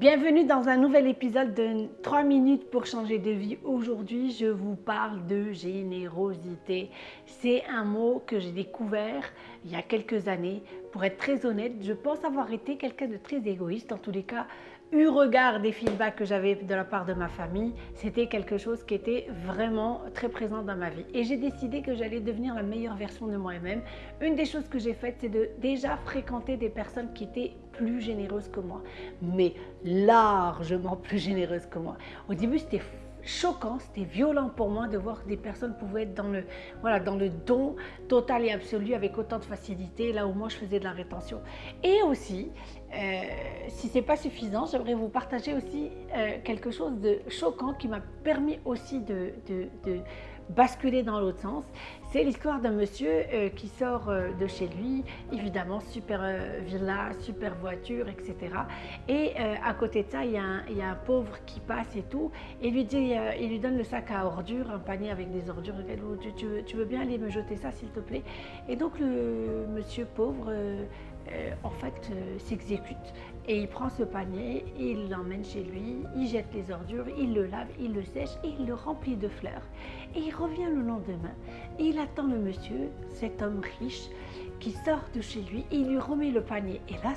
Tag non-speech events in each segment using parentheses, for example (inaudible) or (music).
Bienvenue dans un nouvel épisode de 3 minutes pour changer de vie. Aujourd'hui, je vous parle de générosité. C'est un mot que j'ai découvert il y a quelques années. Pour être très honnête, je pense avoir été quelqu'un de très égoïste. En tous les cas, eu regard des feedbacks que j'avais de la part de ma famille, c'était quelque chose qui était vraiment très présent dans ma vie. Et j'ai décidé que j'allais devenir la meilleure version de moi-même. Une des choses que j'ai faites, c'est de déjà fréquenter des personnes qui étaient plus généreuses que moi, mais largement plus généreuses que moi. Au début, c'était choquant, c'était violent pour moi de voir que des personnes pouvaient être dans le, voilà, dans le don total et absolu avec autant de facilité, là où moi je faisais de la rétention. Et aussi, euh, si ce n'est pas suffisant, j'aimerais vous partager aussi euh, quelque chose de choquant qui m'a permis aussi de, de, basculer dans l'autre sens. C'est l'histoire d'un monsieur euh, qui sort de chez lui, évidemment, super villa, super voiture, etc. Et à côté de ça, il y, a un, pauvre qui passe et tout, et lui dit, il lui donne le sac à ordures, un panier avec des ordures. Tu, veux, bien aller me jeter ça, s'il te plaît? Et donc le monsieur pauvre euh, en fait euh, s'exécute et il prend ce panier, il l'emmène chez lui, il jette les ordures, il le lave, il le sèche et il le remplit de fleurs. Et il revient le lendemain et il attend le monsieur, cet homme riche, qui sort de chez lui et il lui remet le panier. Et là,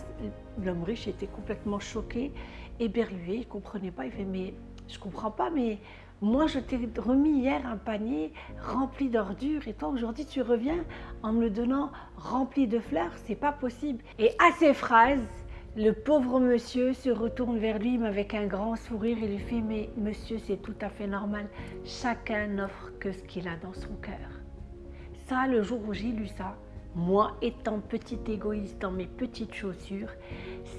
l'homme riche était complètement choqué, éberlué, il ne comprenait pas, il fait mais je comprends pas, mais moi, je t'ai remis hier un panier rempli d'ordures et toi, aujourd'hui, tu reviens en me le donnant rempli de fleurs. C'est pas possible. Et à ces phrases, le pauvre monsieur se retourne vers lui avec un grand sourire et lui fait Mais monsieur, c'est tout à fait normal. Chacun n'offre que ce qu'il a dans son cœur. Ça, le jour où j'ai lu ça, moi étant petit égoïste dans mes petites chaussures,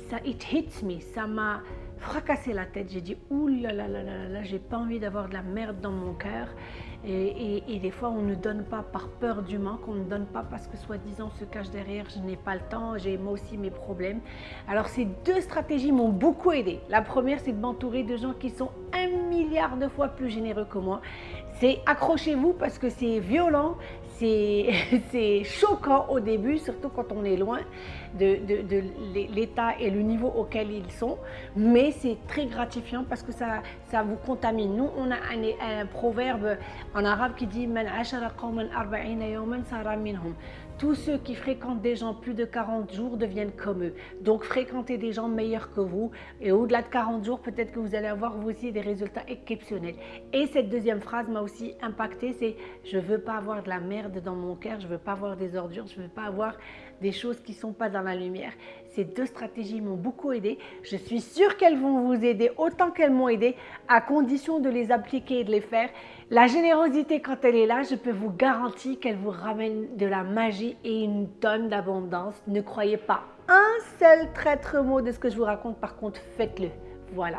ça, it hits me, ça m'a fracassé la tête. J'ai dit, ouh j'ai pas envie d'avoir de la merde dans mon cœur. Et, des fois, on ne donne pas par peur du manque, on ne donne pas parce que soi-disant se cache derrière, je n'ai pas le temps, j'ai moi aussi mes problèmes. Alors ces deux stratégies m'ont beaucoup aidé. La première, c'est de m'entourer de gens qui sont un milliard de fois plus généreux que moi. C'est accrochez-vous parce que c'est violent, c'est (laughs) choquant au début, surtout quand on est loin de, l'état et le niveau auquel ils sont, mais c'est très gratifiant parce que ça, ça vous contamine. Nous, on a un, proverbe en arabe qui dit tous ceux qui fréquentent des gens plus de 40 jours deviennent comme eux. Donc fréquentez des gens meilleurs que vous et au-delà de 40 jours, peut-être que vous allez avoir vous aussi des résultats exceptionnels. Et cette deuxième phrase m'a aussi impacté, c'est je veux pas avoir de la merde dans mon cœur, je veux pas avoir des ordures, je veux pas avoir des choses qui sont pas dans la lumière. Ces deux stratégies m'ont beaucoup aidé. Je suis sûre qu'elles vont vous aider autant qu'elles m'ont aidé à condition de les appliquer et de les faire. La générosité, quand elle est là, je peux vous garantir qu'elle vous ramène de la magie et une tonne d'abondance. Ne croyez pas un seul traître mot de ce que je vous raconte, par contre, faites-le. Voilà.